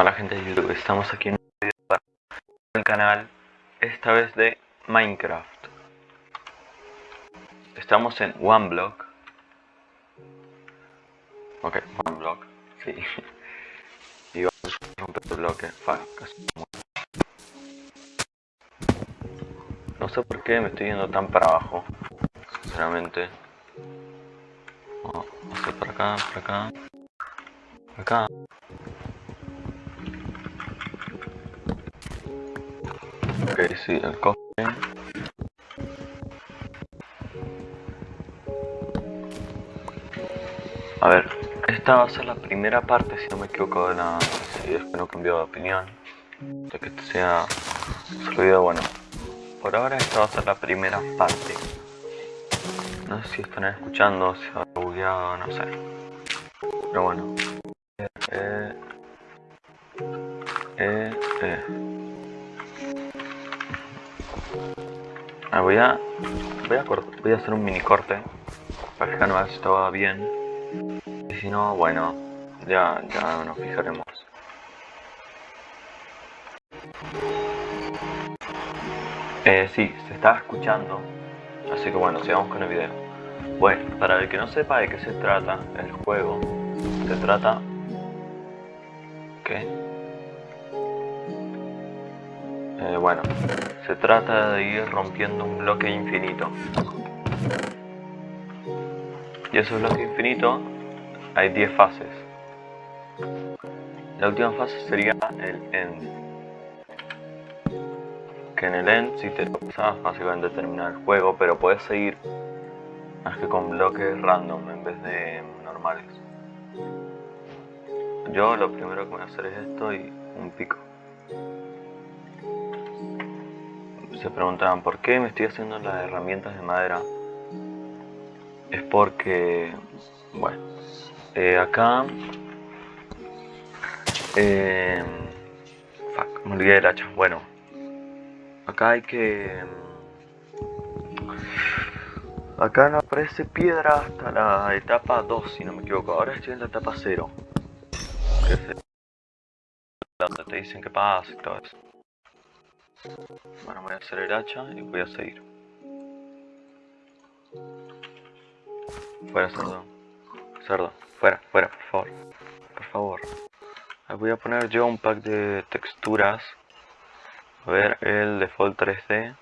Hola gente de YouTube, estamos aquí en un video para el canal, esta vez de Minecraft. Estamos en OneBlock. Ok, OneBlock, sí. Y vamos a romper el bloque. No sé por qué me estoy yendo tan para abajo, sinceramente. Vamos a hacer por acá, por acá, por acá. Sí, el cofre. A ver, esta va a ser la primera parte, si no me equivoco, de la... Si es que no cambió de opinión. De que este sea video, bueno. Por ahora esta va a ser la primera parte. No sé si están escuchando, si ha bugueado, no sé. Pero bueno. Eh, eh, eh. Ah, voy a voy a voy a hacer un mini corte para fijarme a ver si bien. Y si no bueno ya ya nos fijaremos. Eh, sí se estaba escuchando así que bueno sigamos con el video. Bueno para el que no sepa de qué se trata el juego se trata ¿qué? Eh, bueno, se trata de ir rompiendo un bloque infinito. Y ese bloque infinito hay 10 fases. La última fase sería el end. Que en el end, si te lo pasas, básicamente termina el juego, pero puedes seguir más que con bloques random en vez de normales. Yo lo primero que voy a hacer es esto y un pico. Se preguntaban por qué me estoy haciendo las herramientas de madera. Es porque, bueno, eh, acá, eh, fuck, me olvidé del hacha. Bueno, acá hay que, acá no aparece piedra hasta la etapa 2, si no me equivoco. Ahora estoy en la etapa 0. Que es donde te dicen que pasa y todo eso. Bueno, voy a hacer el hacha y voy a seguir. Fuera, cerdo. Cerdo, fuera, fuera, por favor. Por favor. Voy a poner yo un pack de texturas. A ver, el default 3D. O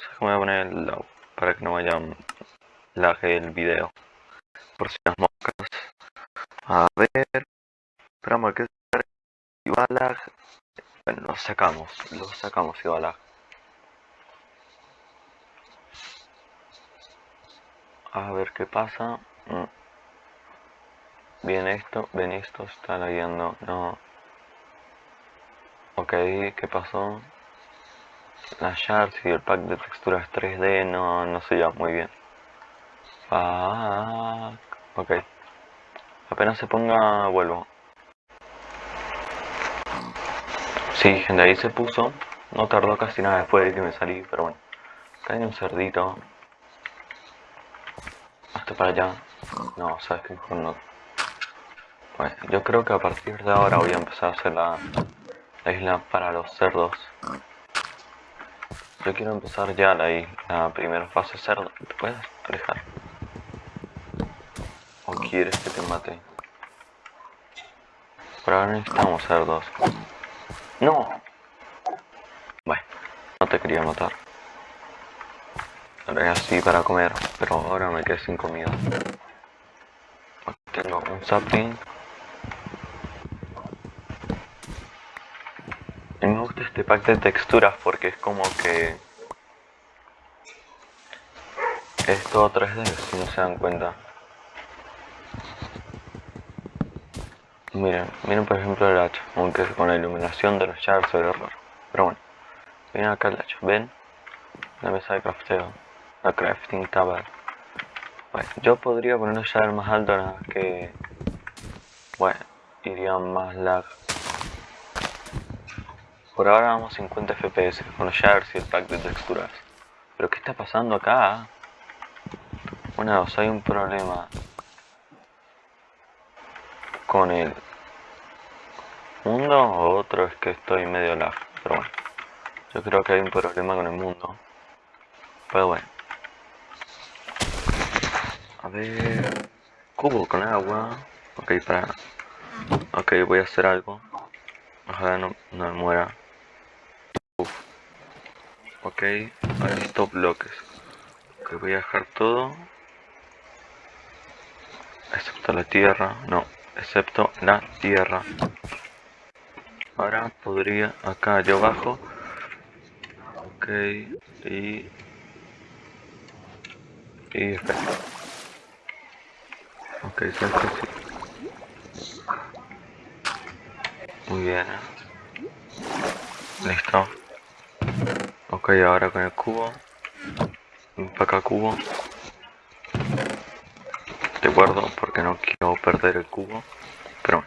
sea, me voy a poner el low para que no vaya lag el video. Por si las moscas. A ver. Esperamos que se va lo sacamos, lo sacamos lag. A ver qué pasa. Mm. Bien esto, ven esto, está lagueando, no. Ok, ¿qué pasó? Las shards y el pack de texturas 3D no, no se llevan muy bien. Fuck. Ok. Apenas se ponga, vuelvo. Sí, gente, ahí se puso. No tardó casi nada después de que me salí, pero bueno. Hay un cerdito. Hasta para allá. No, sabes que mejor no. Bueno, yo creo que a partir de ahora voy a empezar a hacer la, la isla para los cerdos. Yo quiero empezar ya la, la primera fase cerdo. ¿Te puedes alejar? ¿O quieres que te mate? Por ahora necesitamos cerdos. No. Bueno, no te quería matar. Ahora así para comer, pero ahora me quedé sin comida. Tengo un sapling. Y me gusta este pack de texturas porque es como que... Es todo 3D, si no se dan cuenta. Miren, miren por ejemplo el hacha, aunque con la iluminación de los shards ve raro. Pero bueno, miren acá el hacha, ¿ven? La mesa de crafteo, la crafting table. Bueno, yo podría poner un shard más alto nada que... Bueno, iría más lag. Por ahora vamos a 50 fps con los shards y el pack de texturas. Pero ¿qué está pasando acá? Dos, hay un problema con el mundo o otro es que estoy medio lag. Pero bueno, yo creo que hay un problema con el mundo. Pero bueno. A ver... Cubo con agua. Ok, para... Ok, voy a hacer algo. Ojalá no, no me muera. Uf. Ok, ahora stop bloques. Ok, voy a dejar todo. Excepto la tierra. No, excepto la tierra. Ahora podría acá yo bajo. Ok, y... Y espera. Ok, salto sí. Muy bien. Listo. Ok, ahora con el cubo. Para acá cubo. Guardo porque no quiero perder el cubo. Pero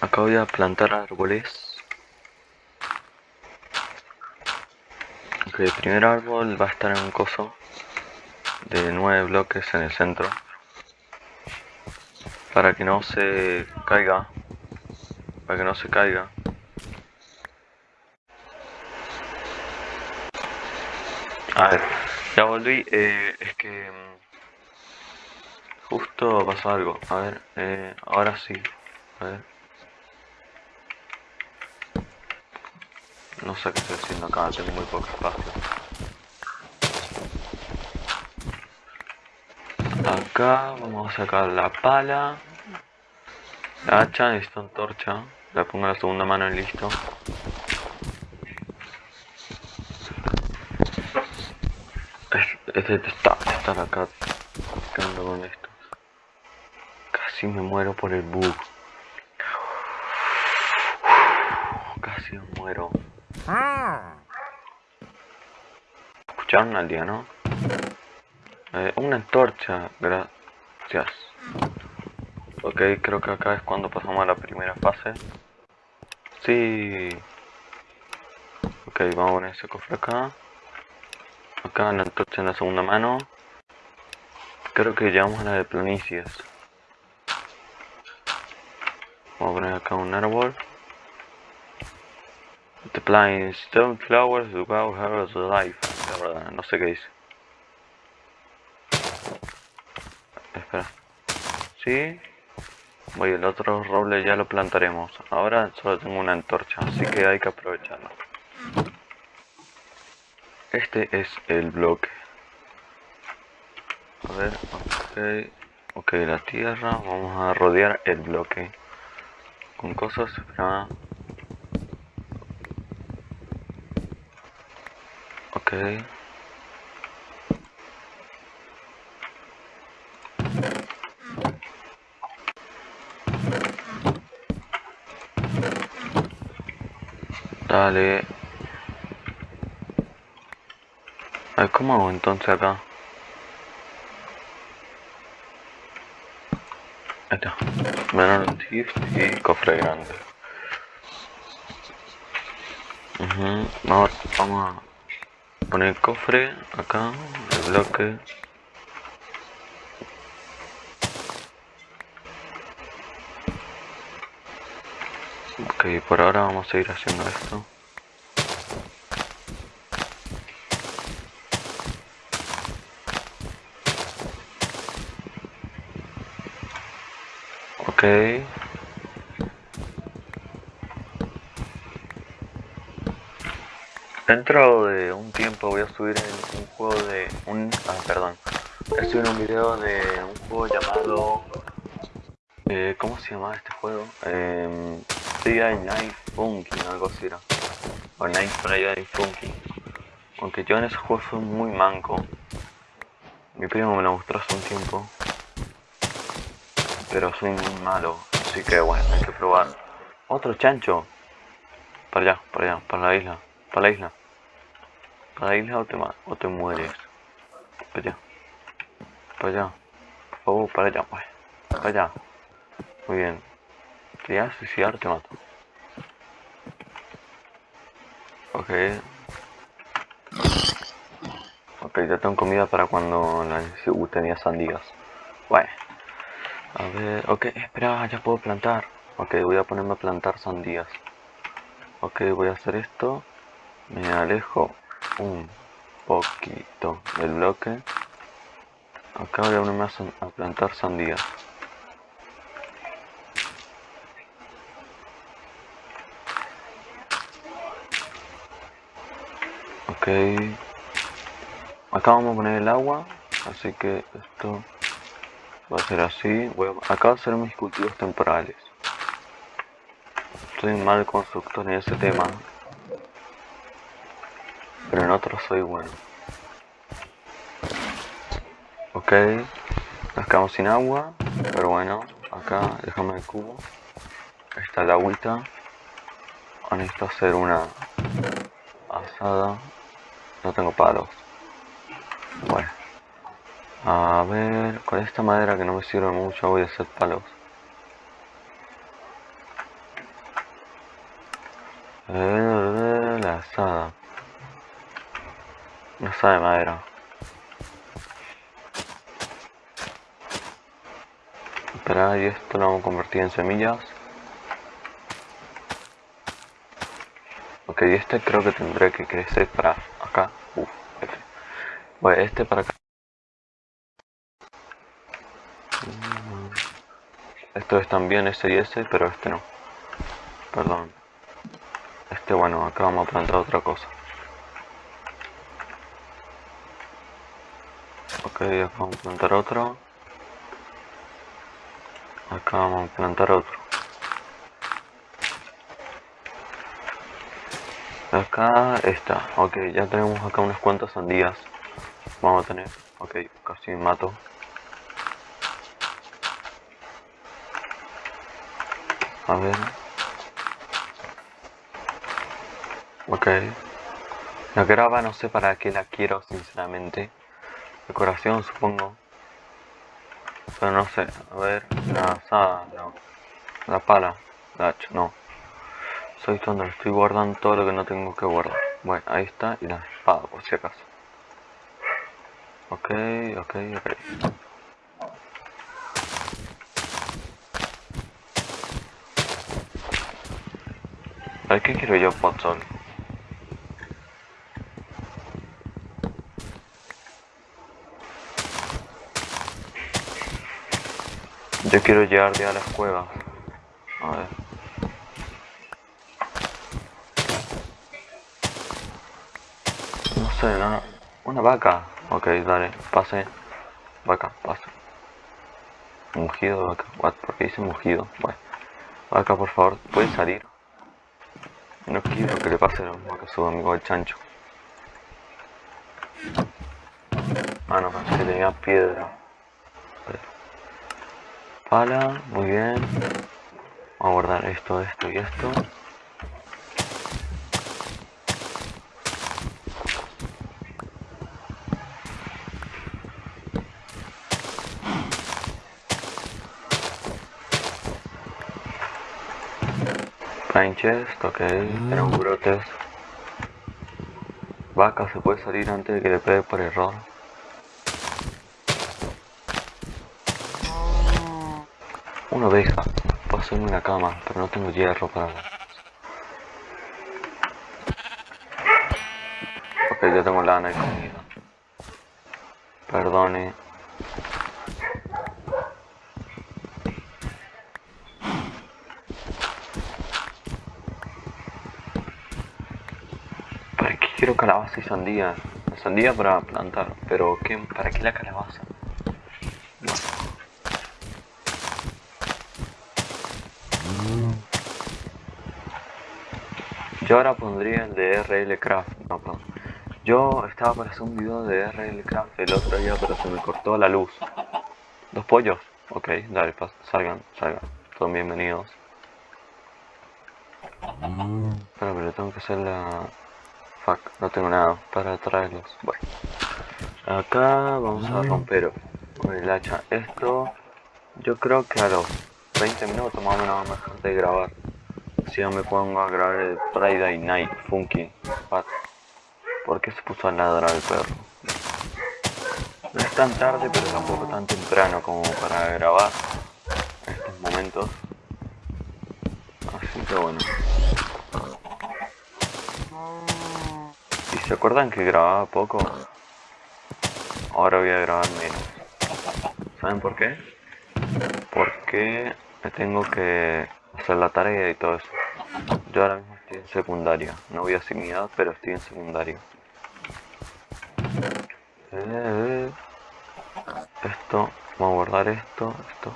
Acá voy a plantar árboles. El primer árbol va a estar en un coso de nueve bloques en el centro para que no se caiga para que no se caiga a ver ya volví eh, es que mm, justo pasó algo. A ver eh, ahora sí. A ver. No sé qué estoy haciendo acá tengo muy poco espacio. Acá vamos a sacar la pala. La hacha, necesito antorcha. La pongo en la segunda mano y listo. Este está estar acá. Quedando con esto casi me muero por el bug casi me muero escucharon al día no eh, una antorcha, gracias. Ok, creo que acá es cuando pasamos a la primera fase. Sí. Ok, vamos a poner ese cofre acá. Acá la antorcha en la segunda mano. Creo que llegamos a la de planicias. Vamos a poner acá un árbol. The plains, stone flowers, wow, of life. La verdad, no sé qué dice. Sí. Voy, el otro roble ya lo plantaremos. Ahora solo tengo una antorcha, así que hay que aprovecharlo. Este es el bloque. A ver, ok. Ok, la tierra. Vamos a rodear el bloque. Con cosas, para... Ok. Dale. ¿cómo hago entonces acá? Está. Menor gift y cofre grande. vamos, vamos a poner el cofre acá, el bloque. Ok, por ahora vamos a seguir haciendo esto. Ok. Dentro de un tiempo voy a subir un juego de... un... ah, perdón. Voy a subir un video de un juego llamado... Eh, ¿Cómo se llama este juego? Eh, Night Funky, algo así era. O Night Friday Funky. Aunque yo en ese juego soy muy manco. Mi primo me lo mostró hace un tiempo. Pero soy muy malo. Así que bueno, hay que probar. Otro chancho. Para allá, para allá, para la isla. Para la isla. Para la isla o te, o te mueres. Para allá. Para allá. Por favor, para allá, pues. Para allá. Muy bien. Si ya suicidar te mato. Ok. Ok, ya tengo comida para cuando la tenía sandías. Bueno. A ver, ok, espera, ya puedo plantar. Ok, voy a ponerme a plantar sandías. Ok, voy a hacer esto. Me alejo un poquito del bloque. Acá voy a ponerme a plantar sandías. Ok. Acá vamos a poner el agua. Así que esto va a ser así. Voy a, acá a hacer mis cultivos temporales. Estoy mal constructor en ese tema. Pero en otros soy bueno. Ok. Nos quedamos sin agua. Pero bueno. Acá déjame el cubo. Está el agüita. Ahora necesito hacer una asada. No tengo palos. Bueno. A ver, con esta madera que no me sirve mucho voy a hacer palos. La asada. Asada de madera. Espera, y esto lo vamos a convertir en semillas. Ok, este creo que tendré que crecer para acá. Uf, Bueno, este para acá. Estos están bien ese y ese, pero este no. Perdón. Este bueno, acá vamos a plantar otra cosa. Ok, acá vamos a plantar otro. Acá vamos a plantar otro. Acá está, ok, ya tenemos acá unas cuantas sandías. Vamos a tener, ok, casi mato. A ver. Ok. La grava no sé para qué la quiero, sinceramente. Decoración, supongo. Pero no sé. A ver. La asada, no. La pala. La hacha, no. Soy tonto, estoy guardando todo lo que no tengo que guardar. Bueno, ahí está. Y la espada, por si acaso. Ok, ok, ok. ¿Sabes qué quiero yo, Potsol? Yo quiero llegar ya a las cuevas. A ver. No sé, no, Una vaca. Ok, dale, pase. Vaca, pase. Mugido vaca. What? ¿Por qué dice mugido? Bueno. Vaca, por favor, ¿puedes salir? No quiero que le pase lo mismo que su amigo el chancho. Ah, no, pensé que tenía piedra. Pala, muy bien. Vamos a guardar esto, esto y esto. Chest, ok, tenemos brotes. Vaca se puede salir antes de que le pegue por error. Una oveja. Puedo hacerme una cama, pero no tengo hierro para... Ok, ya tengo lana y comida. Perdone. ¿Para qué quiero calabaza y sandía? Sandía para plantar, pero ¿qué, ¿para qué la calabaza? Yo ahora pondría el de RL Craft, no, perdón. Yo estaba para hacer un video de RL Craft el otro día, pero se me cortó la luz. ¿Dos pollos? Ok, dale, salgan, salgan. Todos bienvenidos. Espera, pero tengo que hacer la... Fuck, no tengo nada para traerlos. Bueno. Acá vamos a romper con el hacha esto. Yo creo que a los 20 minutos más o menos de grabar si yo me pongo a grabar el Friday Night Funky ¿Por qué se puso a ladrar el perro? No es tan tarde, pero tampoco tan temprano como para grabar en estos momentos. que bueno. Se acuerdan que grababa poco? Ahora voy a grabar menos. ¿Saben por qué? Porque tengo que hacer la tarea y todo eso. Yo ahora mismo estoy en secundaria. No voy a edad, pero estoy en secundaria. Eh, esto, vamos a guardar esto, esto,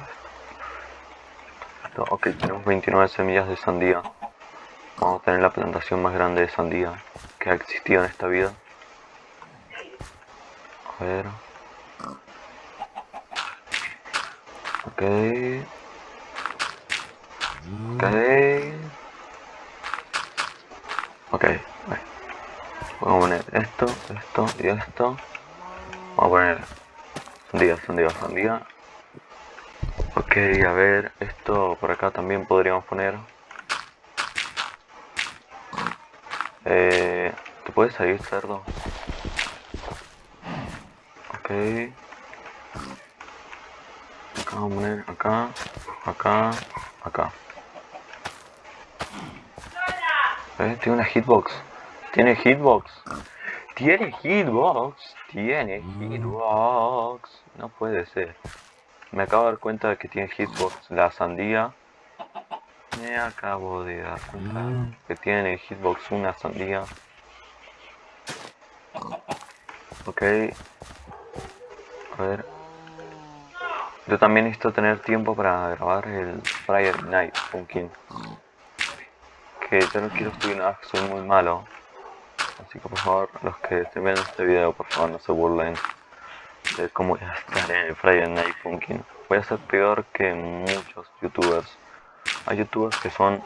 esto. Ok, tenemos 29 semillas de sandía. Vamos a tener la plantación más grande de sandía que ha existido en esta vida. A ver. Ok. Ok. Ok, Vamos a poner esto, esto y esto. Vamos a poner sandía, sandía, sandía. Ok, a ver, esto por acá también podríamos poner. Eh, ¿Te puedes salir, cerdo? Ok. Acá vamos acá, acá, acá. ¿Eh? Tiene una hitbox. Tiene hitbox. Tiene hitbox. Tiene hitbox. No puede ser. Me acabo de dar cuenta de que tiene hitbox la sandía. Me acabo de dar cuenta mm. que tiene hitbox una sandía. Ok. A ver. Yo también necesito tener tiempo para grabar el Friday Night Pumpkin. Que yo no quiero subir nada, soy muy malo. Así que por favor, los que estén viendo este video, por favor no se burlen de cómo voy a estar en el Friday Night Funkin'. Voy a ser peor que muchos youtubers. Hay youtubers que son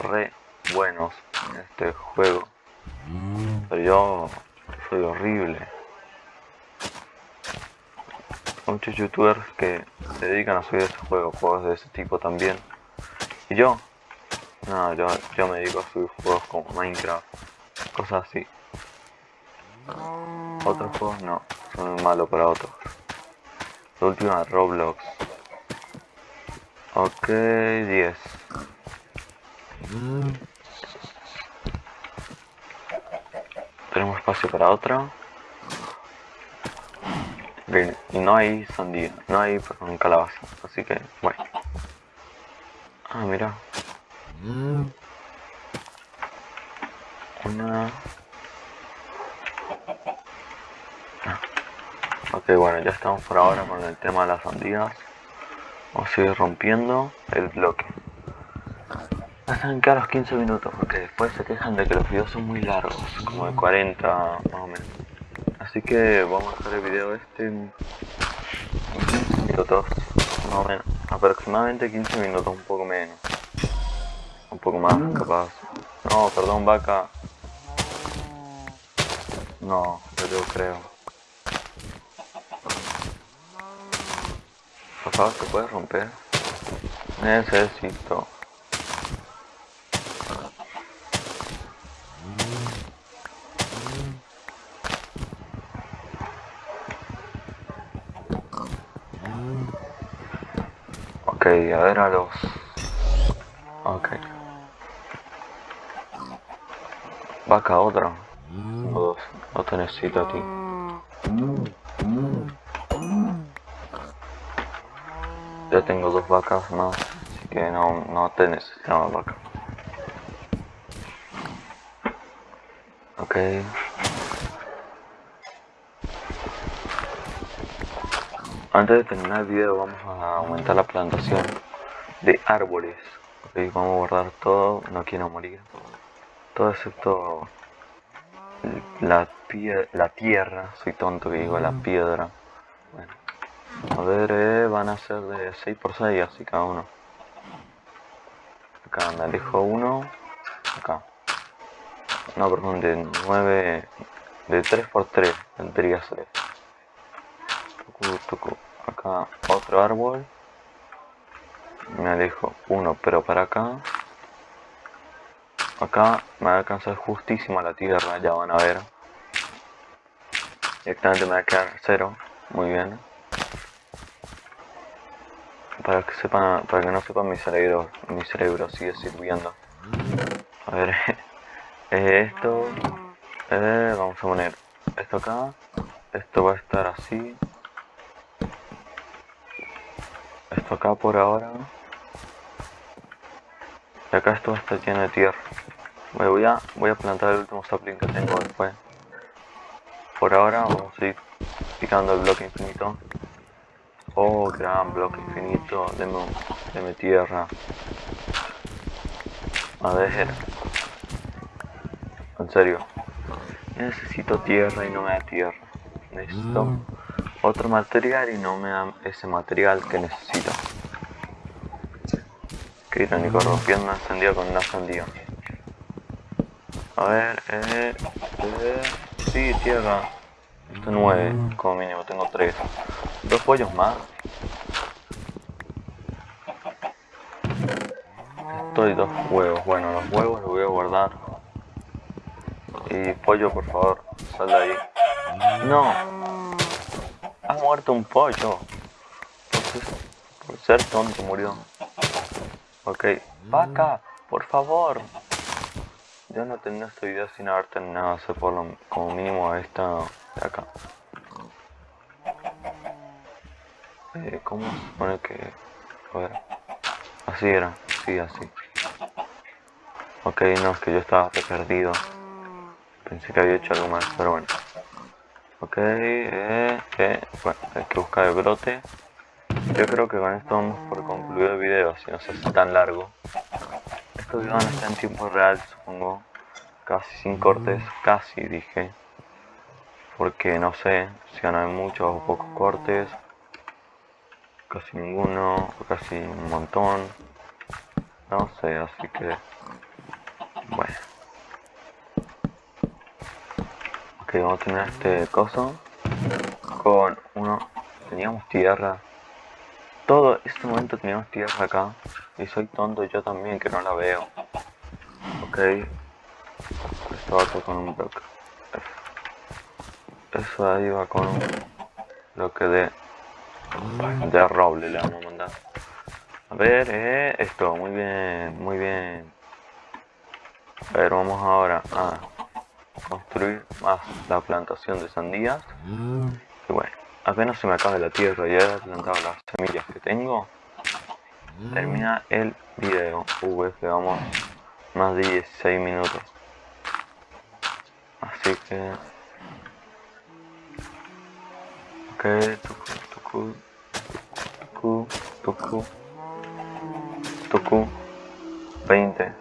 re buenos en este juego. Pero yo soy horrible. Hay muchos youtubers que se dedican a subir este juego, juegos de ese tipo también. Y yo, no, yo, yo me dedico a subir juegos como Minecraft, cosas así. Otros juegos no, son malos para otros. La última Roblox. Ok, 10. Tenemos espacio para otra. Bien, y no hay sandía, no hay perdón, calabaza, así que bueno. Ah, mira. Una Ok, bueno, ya estamos por ahora con el tema de las sandías. Vamos a seguir rompiendo el bloque. Hasta a los 15 minutos, porque después se quejan de que los videos son muy largos, como de 40 más o menos. Así que vamos a hacer el video este en 15 minutos, más o menos. Aproximadamente 15 minutos, un poco menos. Un poco más, capaz. No, perdón, vaca. No, yo creo. Por favor, ¿se puede romper? Necesito. Ok, a ver a los... Ok. Vaca otra. O dos. No te necesito a ti. Ya tengo dos vacas más, así que no, no te necesitamos vaca. Ok. Antes de terminar el video vamos a aumentar la plantación de árboles. vamos a guardar todo, no quiero morir. Todo excepto la, la tierra, soy tonto que digo la piedra. Bueno. A ver, eh, van a ser de 6 por 6 así cada uno. Acá me alejo uno. Acá. No, perdón, de 9. De 3 por 3 tendría ser. Acá otro árbol. Me alejo uno, pero para acá. Acá me va a alcanzar justísimo la tierra, ya van a ver. Directamente me va a quedar cero. Muy bien para que sepan, para que no sepan mi cerebro, mi cerebro sigue sirviendo. A ver, esto, eh, vamos a poner esto acá, esto va a estar así, esto acá por ahora, y acá esto está lleno de tierra. voy a, voy a plantar el último sapling que tengo después. Por ahora vamos a ir picando el bloque infinito. Oh, gran bloque infinito, deme, deme tierra. A ver. En serio. Necesito tierra y no me da tierra. Necesito mm. otro material y no me da ese material que necesito. Qué irónico, rompiendo una sandía con una sandía. A ver, eh, eh, sí, tierra. Esto nueve, mm. como mínimo, tengo tres. Dos pollos más. Estoy dos huevos. Bueno, los huevos los voy a guardar. Y pollo, por favor, sal de ahí. No. Ha muerto un pollo. Por ser tonto murió. Ok. Vaca, por favor. Yo no tenía esta idea sin haber terminado hacer por lo, como mínimo esta de acá. Eh, ¿Cómo se supone que...? A. Así era. Sí, así. Ok, no, es que yo estaba perdido. Pensé que había hecho algo más, pero bueno. Ok, eh, eh, bueno, hay que buscar el brote. Yo creo que con esto vamos por concluido el video, si no se hace tan largo. Videos van a estar en tiempo real, supongo. Casi sin cortes, casi dije. Porque no sé si van a haber muchos o pocos cortes. Casi ninguno, o casi un montón. No sé, así que... Bueno. Ok, vamos a tener este coso. Con uno... Teníamos tierra. Todo este momento teníamos tierra acá. Y soy tonto yo también que no la veo. Ok. Esto va con un bloque. Eso ahí va con un bloque de... De roble le vamos a mandar. A ver, eh, esto, muy bien, muy bien. A ver, vamos ahora a construir más la plantación de sandías. Y bueno, apenas se me acabe la tierra y he plantado las semillas que tengo, termina el video. Uh, este, vamos más de 16 minutos. Así que... Ok, tucu, tucu, tucu, tucu, 20.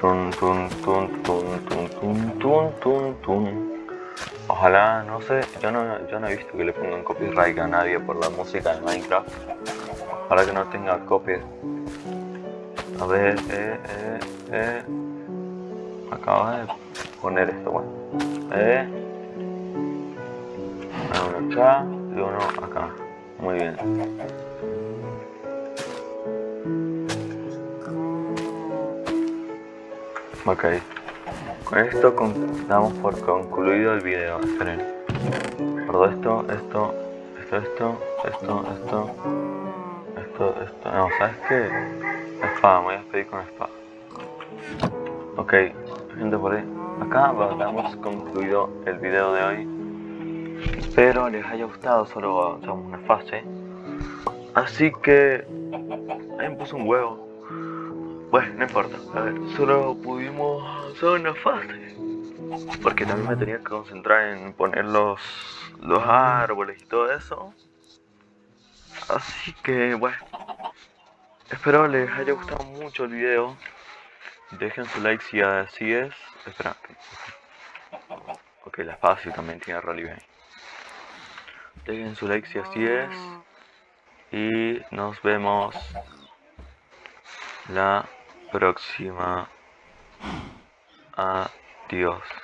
Tun, tun, tun, tun, tun, tun, tun, tun. Ojalá, no sé, yo no, yo no he visto que le pongan copyright a nadie por la música de Minecraft. Para que no tenga copia. A ver, eh, eh, eh. Acaba de poner esto, bueno. Eh. Uno acá y uno acá. Muy bien. Ok. Con esto damos por concluido el video. Esperen. Esto, esto, esto, esto, esto, esto, esto, esto. No, ¿sabes qué? Espada, me voy a despedir con espada. Ok, gente por ahí. Acá damos concluido el video de hoy. Espero les haya gustado, solo una fase. Así que... Ahí me puse un huevo. Bueno, no importa. A ver, solo pudimos hacer una fase. Porque también me tenía que concentrar en poner los, los árboles y todo eso. Así que, bueno. Espero les haya gustado mucho el video. Dejen su like si así es. Espera. Ok, la fácil también tiene relieve. Dejen su like si así es. Y nos vemos la próxima. Adiós.